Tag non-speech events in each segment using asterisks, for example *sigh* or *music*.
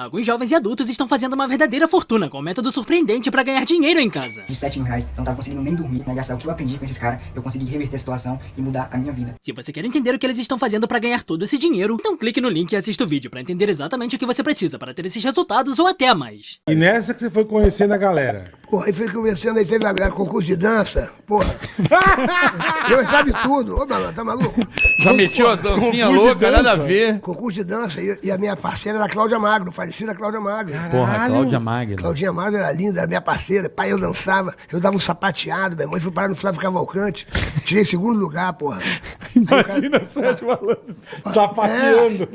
Alguns jovens e adultos estão fazendo uma verdadeira fortuna com um método surpreendente para ganhar dinheiro em casa. De 7 mil reais, eu não tava conseguindo nem dormir, né? Gastar o que eu aprendi com esses caras, eu consegui reverter a situação e mudar a minha vida. Se você quer entender o que eles estão fazendo para ganhar todo esse dinheiro, então clique no link e assista o vídeo para entender exatamente o que você precisa para ter esses resultados ou até mais. E nessa que você foi conhecendo a galera. Porra, aí fui conversando, aí teve a, a concurso de dança, porra. *laughs* eu entrava em tudo. Ô, malandro, tá maluco? Já metiu as de loucas, nada a ver. Concurso de dança, e, e a minha parceira era a Cláudia Magro, falecida Cláudia Magro. Porra, Cláudia Magno. Claudinha Magro era linda, era minha parceira. Pai, eu dançava, eu dava um sapateado, meu irmão. Eu fui parar no Flávio Cavalcante. Tirei segundo lugar, porra. *laughs* Aí o Imagina Sérgio falando, sapateando.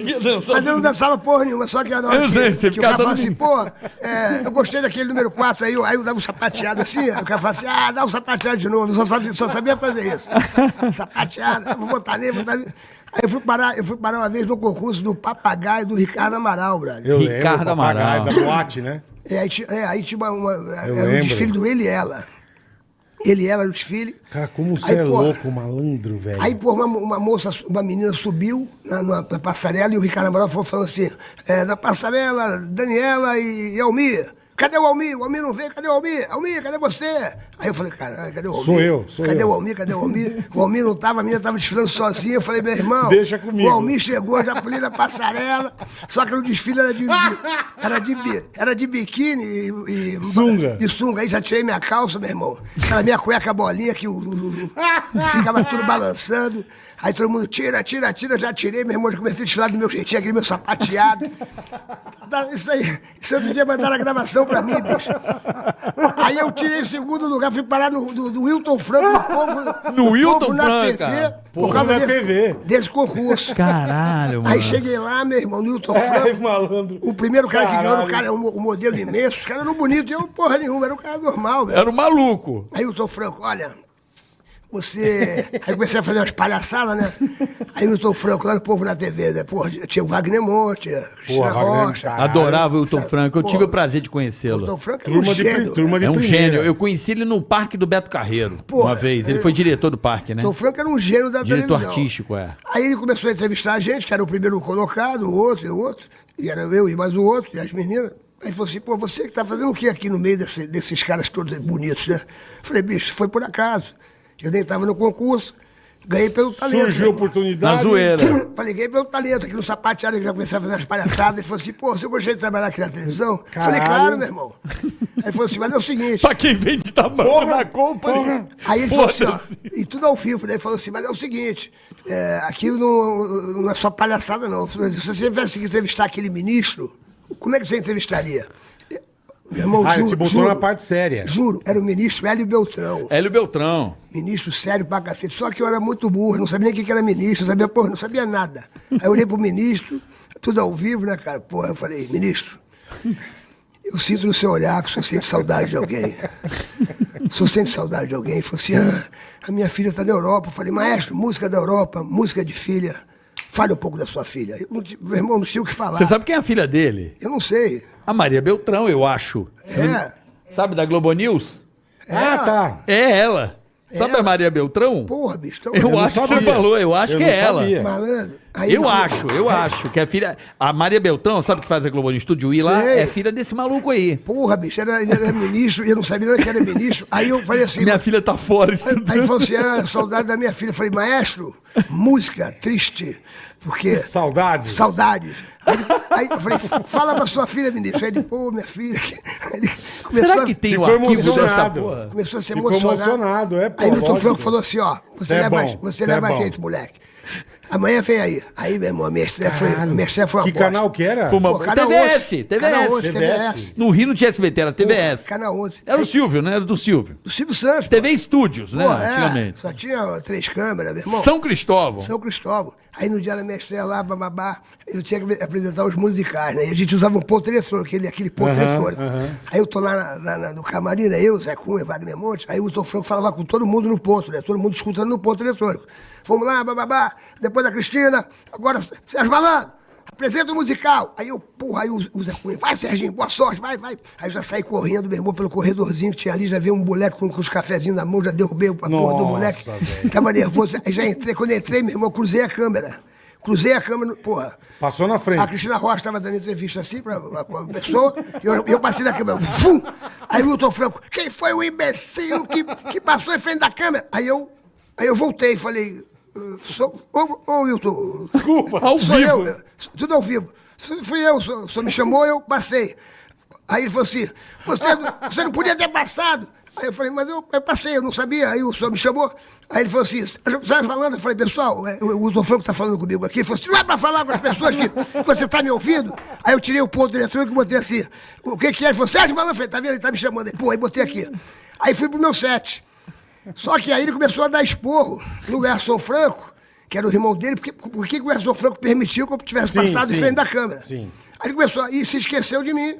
Mas eu não dançava porra nenhuma, só que na hora Eu que, sei, você que o cara fala dando- assim, pô, é, eu gostei daquele número 4 aí, eu- aí eu dava um sapateado assim, o cara fala assim, ah, dá um sapateado de novo, eu só sabia, só sabia fazer isso. sapateado, eu vou votar nele, vou votar nele. Aí eu fui parar, eu fui parar uma vez no concurso do papagaio do Ricardo Amaral, brother. Eu Ricardo lembro, o papagaio Amaral. da boate, né? É, aí, é, aí tinha uma, uma- era o lembro. desfile do Ele e Ela. Ele e Ela no desfile. Cara, como você Aí, é porra, louco, malandro, velho. Aí, pô, uma, uma moça, uma menina subiu na, na- na passarela e o Ricardo Amaral foi falando assim: é, na passarela, Daniela e, e Almir. Cadê o Almir? O Almir não veio, cadê o Almir? Almir, cadê você? Aí eu falei, caralho, cadê o Almir? Sou eu, sou cadê eu. o Almir? Cadê o Almir? O Almir não tava, a menina tava desfilando sozinha. Eu falei, meu irmão, Deixa comigo. o Almir chegou, já pulei na passarela, só que o desfile era de, era de, era de biquíni e, e Sunga. de sunga. Aí já tirei minha calça, meu irmão. Aquela minha cueca bolinha que o, o- o- ficava tudo balançando. Aí todo mundo tira, tira, tira, já tirei, meu irmão, já comecei a desfilar do meu jeitinho, aquele meu sapateado. Tá, Isso aí, isso outro dia mandaram a gravação pra mim, bicho. Aí eu tirei o segundo lugar, fui parar no do, do Wilton Franco, no povo, No Wilton povo na TV, cara. por causa na desse, TV. desse concurso. Caralho, mano. Aí cheguei lá, meu irmão, no Wilton Ai, Franco. malandro. O primeiro cara que ganhou, Caralho. o cara, um, um modelo imenso, os caras eram bonitos, eu porra nenhuma, era um cara normal, velho. Era um maluco. Aí o Tom Franco, olha, você. Aí comecei a fazer umas palhaçadas, né? Aí o Tom Franco, lá no Povo na TV, né? Porra, tinha o Wagner Monte, a Cristina Rocha. Adorava o Sabe, Franco. Eu pô, tive o prazer de O Tom conhecê-lo. Franco era um Turma de, gênio. turma de É um primeira. gênio. Eu conheci ele no parque do Beto Carreiro, Porra, uma vez. Ele é- foi diretor do parque, né? Tom Franco era um gênio da Diretor televisão. artístico, é. Aí ele começou a entrevistar a gente, que era o primeiro colocado, o outro e o outro. E era eu e mais o outro, e as meninas. Aí falou assim, pô, você que tá fazendo o que aqui no meio desse- desses caras todos bonitos, né? Falei, bicho, foi por acaso. Eu nem tava no concurso, ganhei pelo talento. Surgiu a né? oportunidade. Na zoeira. *clears throat* Falei, ganhei pelo talento aqui no sapateado, que já comecei a fazer umas palhaçadas. Ele falou assim, pô, você gostaria de trabalhar aqui na televisão? Falei, Caralho. claro, meu irmão. Aí ele falou assim, mas é o seguinte. Pra quem vende tamanho Porra, na compra. porra. Aí ele falou assim, ó, e tudo ao vivo, daí ele falou assim, mas é o seguinte, é, aquilo não, não é só palhaçada, não. Se você tivesse que entrevistar aquele ministro, como é que você entrevistaria? Meu irmão, Ah, juro, te botou juro, na parte séria. Juro, era o ministro Hélio Beltrão. Hélio Beltrão. Ministro sério pra cacete. Só que eu era muito burro, não sabia nem o que era ministro, não sabia, porra, não sabia nada. Aí eu olhei pro ministro, tudo ao vivo, né, cara? Porra, eu falei, ministro, eu sinto no seu olhar que o senhor sente saudade de alguém. O senhor sente saudade de alguém? Ele falou assim, ah, a minha filha tá na Europa. Eu falei, maestro, música da Europa, música de filha. Fale um pouco da sua filha. Eu meu irmão, não tinha o que falar. Você sabe quem é a filha dele? Eu não sei. A Maria Beltrão, eu acho. É, Sabe da Globo News? Ah, tá. É ela. Sabe Ela? a Maria Beltrão? porra, bicho. Eu não acho que você falou, eu acho Eu que é ela. Malandro. Aí Eu acho, eu acho que é filha. A Maria Beltrão, sabe que faz a Globo no Estúdio I lá? É filha desse maluco aí. Porra, bicho, era, ele era ministro, e eu não sabia nem que era ministro. Aí eu falei assim. Minha filha tá fora Aí ele estudando. falou assim: ah, saudade da minha filha. Eu falei, maestro, música triste. Porque. Saudades. Saudades. Aí, aí eu falei, fala pra sua filha, ministro. Aí ele, pô, minha filha. Ele começou Será a- que tem o Ficou arquivo dessa emocionado. porra? Começou a se Ficou emocionar. emocionado, é, pô, Aí o Tom lógico. Franco falou assim, ó, você Cê é leva, bom, você cê é leva bom. jeito, moleque. Amanhã vem aí. Aí, meu irmão, a minha estreia foi, a Caralho. minha estreia foi uma Que bosta. canal que era? Pô, canal TVS, 11, TVS. Canal 11, TVS. TVS. No Rio não tinha SBT, era TVS. Canal 11. Era o Silvio, né? Era do Silvio. Do Silvio Santos. pô. TV Estúdios, né? Pô, é, Antigamente. só tinha três câmeras, meu irmão. São Cristóvão. São Cristóvão. Aí no dia da minha estreia lá, bababá, eu tinha que apresentar os musicais, né? E a gente usava um ponto eletrônico, aquele, aquele ponto Aham, eletrônico. aham. Aí eu tô lá na- na- na- no camarim, né? Eu, Zé Cunha, Wagner Monte, aí o Tom Franco falava com todo mundo no ponto, né? Todo mundo escutando no ponto eletrônico. Vamos lá, bababá, depois da Cristina, agora Sérgio Malandro. Apresenta o musical. Aí eu, porra, aí o, o Zé Cunha, vai, Serginho, boa sorte, vai, vai. Aí eu já saí correndo, meu irmão, pelo corredorzinho que tinha ali, já vi um moleque com, com os cafezinhos na mão, já derrubei a porra do moleque. velho. Tava nervoso. Aí já entrei, quando eu entrei, meu irmão, eu cruzei a câmera. Cruzei a câmera, porra. Passou na frente. A Cristina Rocha estava dando entrevista assim pra pra uma pessoa, e eu, eu passei na câmera, vum! Aí o Wilton Franco, quem foi o imbecil que, que passou em frente da câmera? Aí eu, aí eu voltei e falei, "Uh, sou, ô, ô Wilton, Desculpa. Ao sou vivo. eu, tudo ao vivo. Fui eu, o senhor me chamou, eu passei. Aí ele falou assim, você, não- você não podia ter passado. Aí eu falei, mas eu, eu passei, eu não sabia. Aí o senhor me chamou. Aí ele falou assim, você estava falando? Eu falei, pessoal, é, o Wilton Franco está falando comigo aqui. Ele falou assim, não é para falar com as pessoas que você está me ouvindo? Aí eu tirei o ponto eletrônico e botei assim, o que que é? Ele falou, Sérgio Malandro, falei, tá vendo? Ele tá me chamando. Aí, pô, aí botei aqui. Aí fui pro meu set. Só que aí ele começou a dar esporro no Gerson Franco, que era o irmão dele, porque, porque o Gerson Franco permitiu que eu tivesse Sim, passado sim. em frente da câmera. Sim. Aí ele começou, e se esqueceu de mim.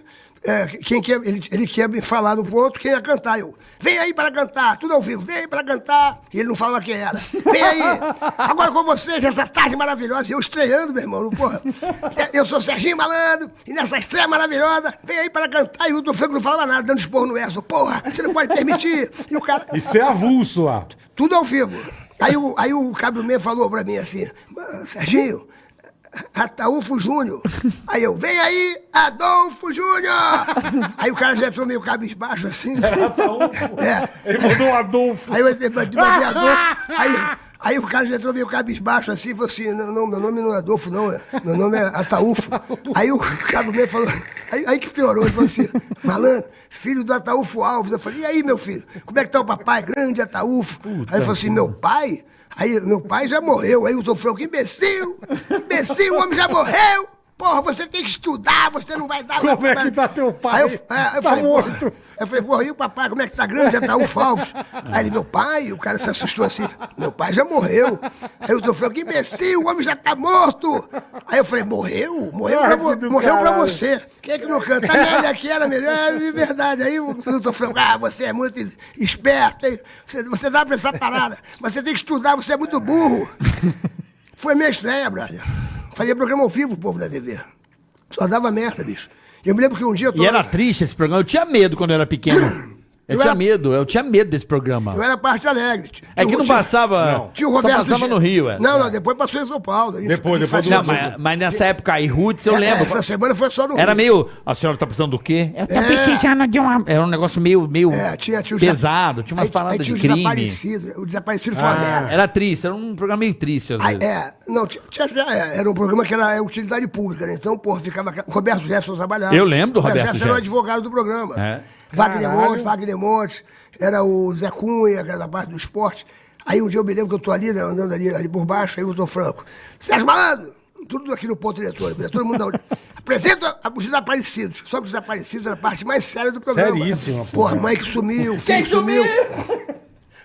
É, quem que ia- ele, ele quer me falar no ponto, quem ia cantar. Eu, vem aí para cantar, tudo ao vivo, vem aí para cantar. E ele não falava quem era. Vem aí, agora com vocês, essa tarde maravilhosa. Eu estreando, meu irmão, porra. Eu sou Serginho Malandro, e nessa estreia maravilhosa, vem aí para cantar. E o Wilton Franco não falava nada, dando esporro no Erso. Porra, você não pode permitir. E o cara, Isso é avulso lá. tudo ao vivo. Aí o, aí o Cabo Man falou pra mim assim, Serginho, Ataúfo Júnior. Aí eu, vem aí, Adolfo Júnior! Aí o cara já entrou meio cabisbaixo assim. É. Ele mandou um Adolfo. Aí eu mandei Adolfo. Aí, aí o cara já entrou meio cabisbaixo assim e falou assim: não, não, meu nome não é Adolfo, não. é- Meu nome é Ataúfo. Aí o Cabo Man falou. Aí, aí que piorou, ele falou assim: malandro, filho do Ataúfo Alves. Eu falei: e aí, meu filho? Como é que tá o papai? Grande Ataúfo. aí ele falou assim: meu pai? Aí meu pai já morreu. Aí o Tom Franco, imbecil! Imbecil, o homem já morreu! Porra, você tem que estudar, você não vai dar... Como é que tá teu pai? Aí eu, é, eu Tá falei, morto. porra, eu falei, porra, e o papai, como é que tá grande? Ataúfo Alves. Aí ele, meu pai, o cara se assustou assim, meu pai já morreu. Aí o Tom Franco, imbecil, o homem já tá morto. Aí eu falei, morreu? Morreu, pra, vo- que morreu pra você. Quem é que não canta? A merda aqui era melhor, de verdade. Aí o Tom Franco, ah, você é muito esperto, hein? Você, você dá pra essa parada, mas você tem que estudar, você é muito burro. Foi minha estreia, brother. Fazia programa ao vivo, o povo da TV. Só dava merda, bicho. Eu me lembro que um dia eu tô E era triste esse programa. Eu tinha medo quando eu era pequeno. *clears throat* Eu Eu tinha era- medo, eu tinha medo desse programa. Eu era parte alegre. Tinha É que não passava. Não. Tinha o só Roberto passava no Rio, é. Não, não, depois passou em São Paulo. Gente- Depois, depois Não, mas, mas nessa época aí, Roots, eu É, lembro. Essa semana foi só no Era Rio. meio. A senhora tá precisando do quê? Eu tô É. precisando de uma. Era um negócio meio, meio É, tinha, tinha pesado, tinha umas aí, paradas aí tinha de crime. desaparecidos. O desaparecido foi uma Ah. merda. Era triste, era um programa meio triste às Aí, vezes. é, não, tinha, tinha- é, era um programa que era é, utilidade pública, né? Então, porra, ficava. Roberto Jefferson trabalhava. Eu lembro do Roberto Jefferson era o advogado do programa. É. Wagner. Montes, Wagner Montes, era o Zé Cunha, que era da parte do esporte. Aí um dia eu me lembro que eu tô ali, né, andando ali, ali por baixo, aí eu tô franco. Sérgio Malandro! Tudo aqui no ponto né? Todo mundo da *laughs* Apresenta os desaparecidos. Só que os desaparecidos era a parte mais séria do programa. Seríssima, porra. porra. mãe que sumiu, filho que sumiu.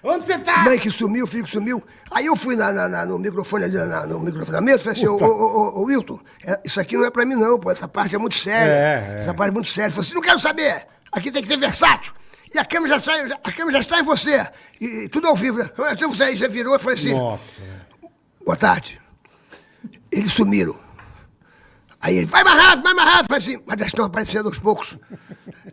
Onde você tá? Mãe que sumiu, filho que sumiu. Aí eu fui na, na- na- no microfone ali, na- no microfone da mesa, falei assim, ô, ô, ô, ô, Wilton, é, isso aqui não é pra mim não, pô, essa parte é muito séria. É, é. Essa parte é muito séria. Ele falou assim, não quero saber, aqui tem que ter versátil. E a câmera já está, já- a câmera já está em você. E, tudo ao vivo? Então você, você virou e falei assim, Nossa. boa tarde. Eles sumiram. Aí ele, vai mais rápido, vai mais rápido. Falei assim, mas já estão aparecendo aos poucos.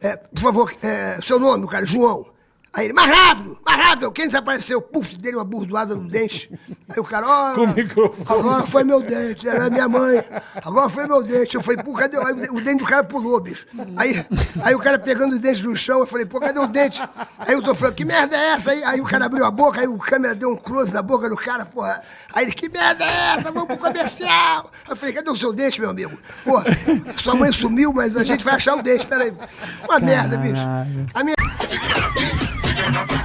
É, por favor, é, seu nome, cara, João. Aí ele, mais rápido, mais rápido. Quem desapareceu? Puf, dele uma burdoada no dente. Aí o cara, ó, Com o microfone. agora foi meu dente, era minha mãe. Agora foi meu dente. Eu falei, pô, cadê? Aí o dente do cara pulou, bicho. Aí, aí o cara pegando o dente no chão, eu falei, pô, cadê o dente? Aí eu tô falando, que merda é essa? Aí, aí o cara abriu a boca, aí o câmera deu um close na boca do cara, porra. Aí ele, que merda é essa? Vamos pro comercial. Eu falei, cadê o seu dente, meu amigo? Pô, sua mãe sumiu, mas a gente vai achar o dente, peraí. Uma merda, bicho. A minha... Bye.